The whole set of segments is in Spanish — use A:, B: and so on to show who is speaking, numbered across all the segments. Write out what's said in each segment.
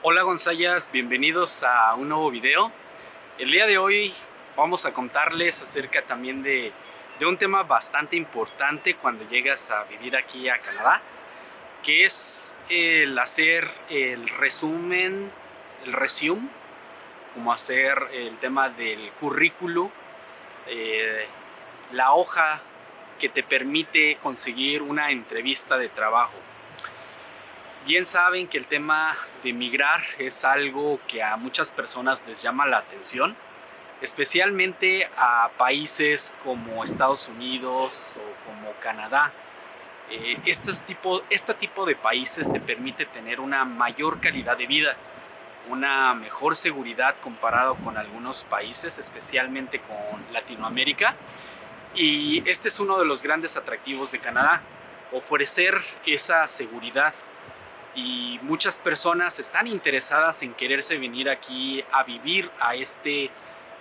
A: Hola Gonzayas, bienvenidos a un nuevo video. El día de hoy vamos a contarles acerca también de, un tema bastante importante cuando llegas a vivir aquí a Canadá, que es el hacer el resumen, el resume, como hacer el tema del currículo, eh, la hoja que te permite conseguir una entrevista de trabajo. Bien saben que el tema de migrar es algo que a muchas personas les llama la atención, especialmente a países como Estados Unidos o como Canadá. Eh, este, tipo, este tipo de países te permite tener una mayor calidad de vida, una mejor seguridad comparado con algunos países, especialmente con Latinoamérica. Y este es uno de los grandes atractivos de Canadá, ofrecer esa seguridad y muchas personas están interesadas en quererse venir aquí a vivir a este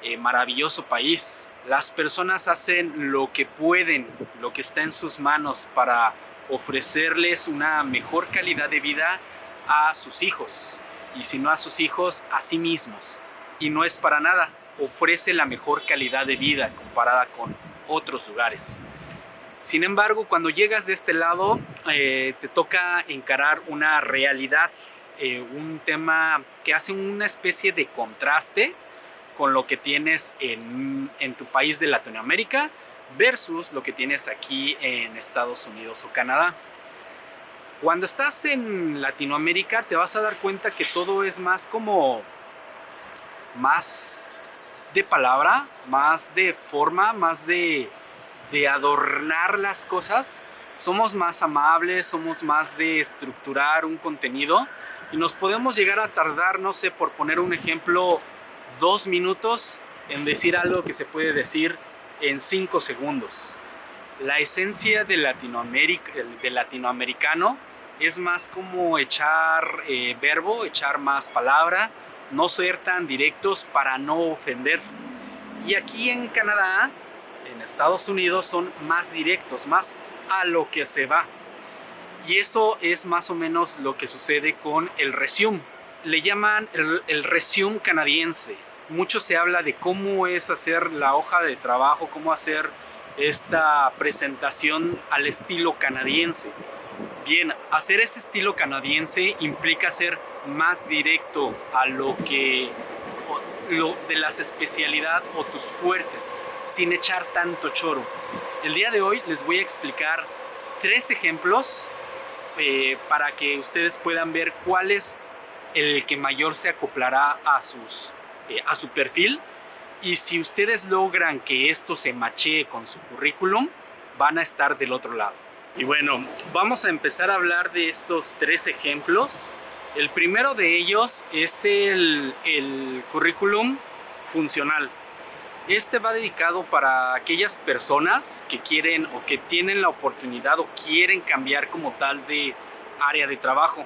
A: eh, maravilloso país. Las personas hacen lo que pueden, lo que está en sus manos para ofrecerles una mejor calidad de vida a sus hijos y si no a sus hijos, a sí mismos. Y no es para nada, ofrece la mejor calidad de vida comparada con otros lugares. Sin embargo, cuando llegas de este lado, eh, te toca encarar una realidad, eh, un tema que hace una especie de contraste con lo que tienes en, en tu país de Latinoamérica versus lo que tienes aquí en Estados Unidos o Canadá. Cuando estás en Latinoamérica te vas a dar cuenta que todo es más como más de palabra, más de forma, más de de adornar las cosas, somos más amables, somos más de estructurar un contenido y nos podemos llegar a tardar, no sé, por poner un ejemplo, dos minutos en decir algo que se puede decir en cinco segundos. La esencia de Latinoamérica, de latinoamericano es más como echar eh, verbo, echar más palabra, no ser tan directos para no ofender. Y aquí en Canadá Estados Unidos son más directos, más a lo que se va. Y eso es más o menos lo que sucede con el resume. Le llaman el, el resume canadiense. Mucho se habla de cómo es hacer la hoja de trabajo, cómo hacer esta presentación al estilo canadiense. Bien, hacer ese estilo canadiense implica ser más directo a lo que lo de las especialidades o tus fuertes sin echar tanto choro. El día de hoy les voy a explicar tres ejemplos eh, para que ustedes puedan ver cuál es el que mayor se acoplará a, sus, eh, a su perfil y si ustedes logran que esto se machee con su currículum, van a estar del otro lado. Y bueno, vamos a empezar a hablar de estos tres ejemplos. El primero de ellos es el, el currículum funcional. Este va dedicado para aquellas personas que quieren o que tienen la oportunidad o quieren cambiar como tal de área de trabajo.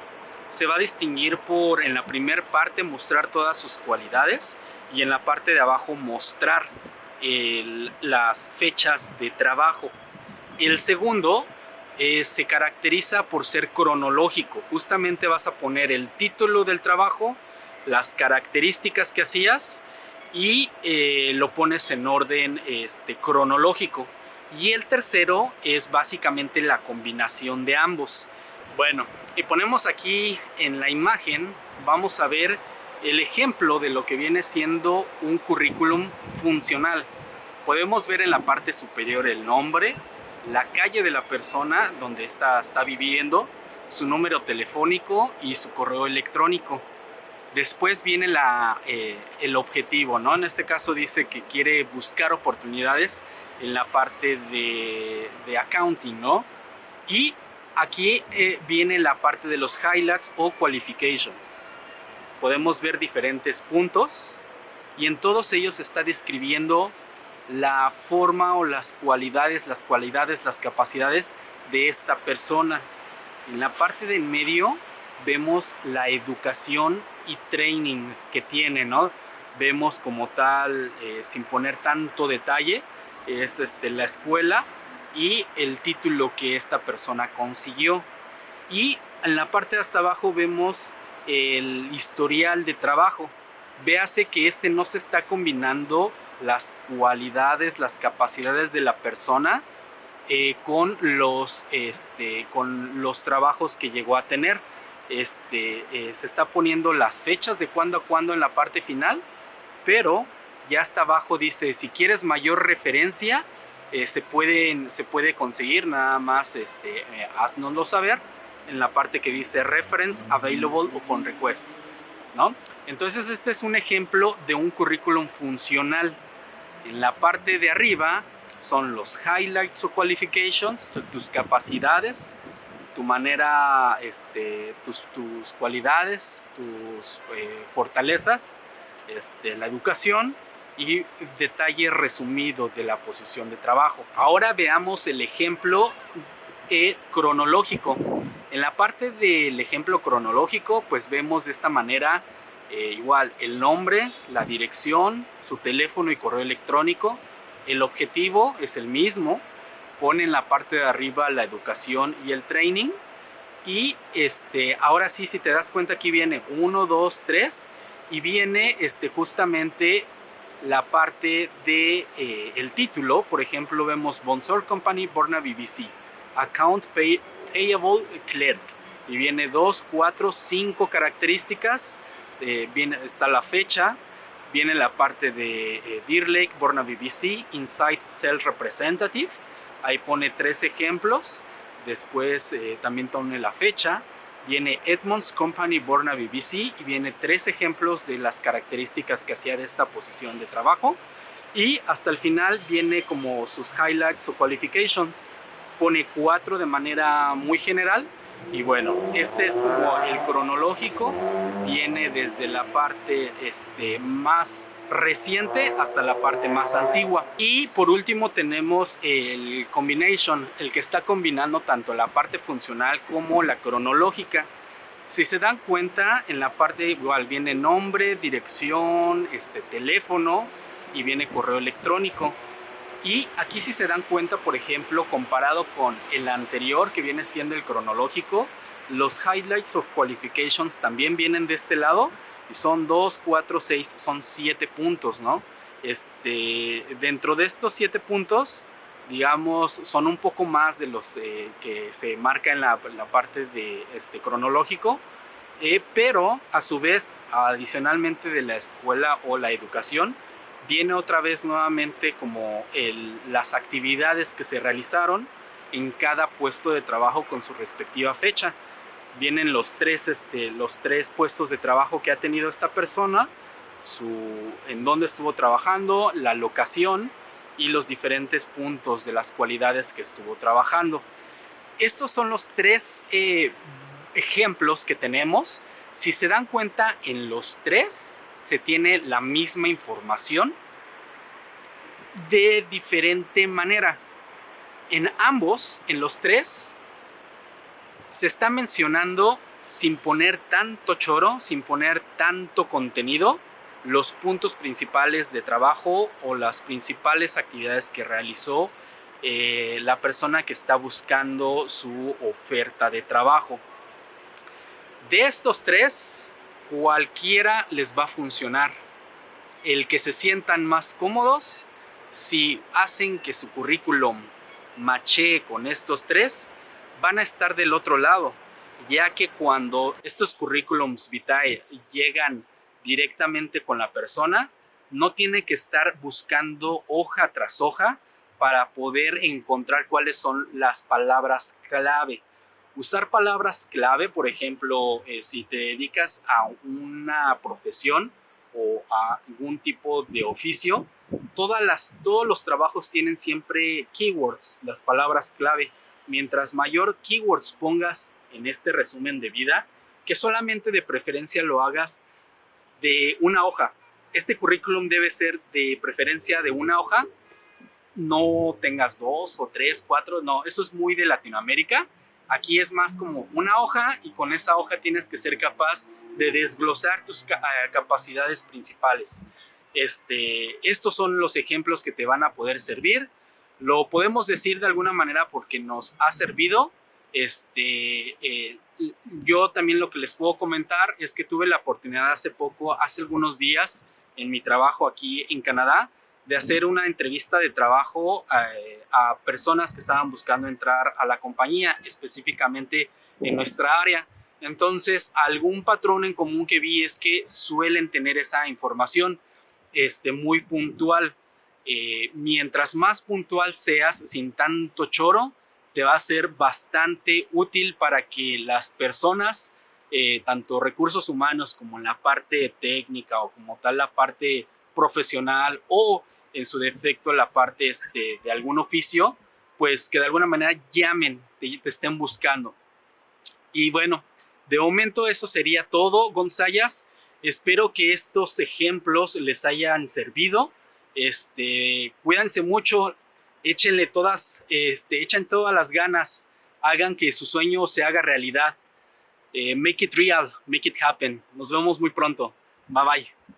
A: Se va a distinguir por en la primera parte mostrar todas sus cualidades y en la parte de abajo mostrar las fechas de trabajo. El segundo eh, se caracteriza por ser cronológico. Justamente vas a poner el título del trabajo, las características que hacías y eh, lo pones en orden este, cronológico. Y el tercero es básicamente la combinación de ambos. Bueno, y ponemos aquí en la imagen, vamos a ver el ejemplo de lo que viene siendo un currículum funcional. Podemos ver en la parte superior el nombre, la calle de la persona donde está, está viviendo, su número telefónico y su correo electrónico. Después viene la, eh, el objetivo, ¿no? En este caso dice que quiere buscar oportunidades en la parte de, de accounting, ¿no? Y aquí eh, viene la parte de los highlights o qualifications. Podemos ver diferentes puntos y en todos ellos está describiendo la forma o las cualidades, las cualidades, las capacidades de esta persona. En la parte del medio vemos la educación y training que tiene, ¿no? Vemos como tal, eh, sin poner tanto detalle, es este, la escuela y el título que esta persona consiguió. Y en la parte de hasta abajo vemos el historial de trabajo. Véase que este no se está combinando las cualidades, las capacidades de la persona eh, con, los, este, con los trabajos que llegó a tener. Este, eh, se está poniendo las fechas de cuándo a cuándo en la parte final, pero ya hasta abajo dice, si quieres mayor referencia, eh, se, pueden, se puede conseguir, nada más este, eh, haznoslo saber en la parte que dice reference, available o con request. ¿no? Entonces este es un ejemplo de un currículum funcional. En la parte de arriba son los highlights o qualifications, tus capacidades, tu manera, este, tus, tus cualidades, tus eh, fortalezas, este, la educación y detalle resumido de la posición de trabajo. Ahora veamos el ejemplo eh, cronológico. En la parte del ejemplo cronológico, pues vemos de esta manera eh, igual el nombre, la dirección, su teléfono y correo electrónico. El objetivo es el mismo. Pone en la parte de arriba la educación y el training. Y este, ahora sí, si te das cuenta, aquí viene 1, 2, 3 y viene este, justamente la parte de eh, el título, por ejemplo, vemos Bonsor Company Borna BBC, Account Payable Clerk, y viene 2, 4, 5 características, eh, viene, está la fecha, viene la parte de eh, Deer Lake Borna BBC, Inside Sales Representative, ahí pone tres ejemplos, después también pone la fecha, viene Edmonds Company Borna BBC y viene tres ejemplos de las características que hacía de esta posición de trabajo. Y hasta el final viene como sus highlights o qualifications. Pone cuatro de manera muy general y bueno, este es como el cronológico, viene desde la parte este, más reciente hasta la parte más antigua. Y por último tenemos el combination, el que está combinando tanto la parte funcional como la cronológica. Si se dan cuenta, en la parte igual viene nombre, dirección, este, teléfono y viene correo electrónico. Y aquí si se dan cuenta, por ejemplo, comparado con el anterior que viene siendo el cronológico, los highlights of qualifications también vienen de este lado y son 2, 4, 6, son 7 puntos, ¿no? Este, dentro de estos 7 puntos, digamos, son un poco más de los eh, que se marca en la, parte de este cronológico, eh, pero a su vez, adicionalmente de la escuela o la educación, viene otra vez nuevamente como las actividades que se realizaron en cada puesto de trabajo con su respectiva fecha. Vienen los tres, este, los tres puestos de trabajo que ha tenido esta persona, su, en dónde estuvo trabajando, la locación y los diferentes puntos de las cualidades que estuvo trabajando. Estos son los tres eh, ejemplos que tenemos. Si se dan cuenta, en los tres se tiene la misma información de diferente manera. En ambos, en los tres, se está mencionando sin poner tanto choro, sin poner tanto contenido, los puntos principales de trabajo o las principales actividades que realizó eh, la persona que está buscando su oferta de trabajo. De estos tres, cualquiera les va a funcionar. El que se sientan más cómodos, si hacen que su currículum mache con estos tres, van a estar del otro lado, ya que cuando estos currículums vitae llegan directamente con la persona, no tiene que estar buscando hoja tras hoja para poder encontrar cuáles son las palabras clave. Usar palabras clave, por ejemplo, eh, si te dedicas a una profesión o a algún tipo de oficio, todas las, todos los trabajos tienen siempre keywords, las palabras clave. Mientras mayor keywords pongas en este resumen de vida, que solamente de preferencia lo hagas de una hoja. Este currículum debe ser de preferencia de una hoja, no tengas dos o tres, cuatro, no, eso es muy de Latinoamérica Aquí es más como una hoja y con esa hoja tienes que ser capaz de desglosar tus ah, capacidades principales. Este, estos son los ejemplos que te van a poder servir. Lo podemos decir de alguna manera porque nos ha servido. Este, eh, yo también lo que les puedo comentar es que tuve la oportunidad hace poco, hace algunos días, en mi trabajo aquí en Canadá, de hacer una entrevista de trabajo eh, a personas que estaban buscando entrar a la compañía, específicamente en nuestra área. Entonces, algún patrón en común que vi es que suelen tener esa información este, muy puntual. Eh, mientras más puntual seas, sin tanto choro, te va a ser bastante útil para que las personas, eh, tanto recursos humanos como la parte técnica o como tal la parte profesional o en su defecto la parte este, de algún oficio, pues que de alguna manera llamen, te, te estén buscando. Y bueno, de momento eso sería todo, Gonzayas. Espero que estos ejemplos les hayan servido. Este, cuídense mucho, échenle todas, este, echen todas las ganas, hagan que su sueño se haga realidad. Eh, make it real, make it happen. Nos vemos muy pronto. Bye bye.